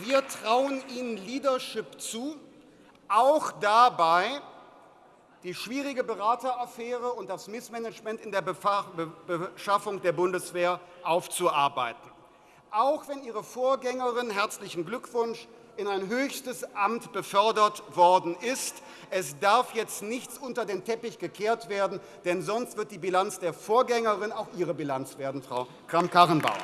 wir trauen Ihnen Leadership zu, auch dabei, die schwierige Berateraffäre und das Missmanagement in der Beschaffung der Bundeswehr aufzuarbeiten. Auch wenn Ihre Vorgängerin – herzlichen Glückwunsch – in ein höchstes Amt befördert worden ist. Es darf jetzt nichts unter den Teppich gekehrt werden, denn sonst wird die Bilanz der Vorgängerin auch Ihre Bilanz werden, Frau Kramp-Karrenbauer.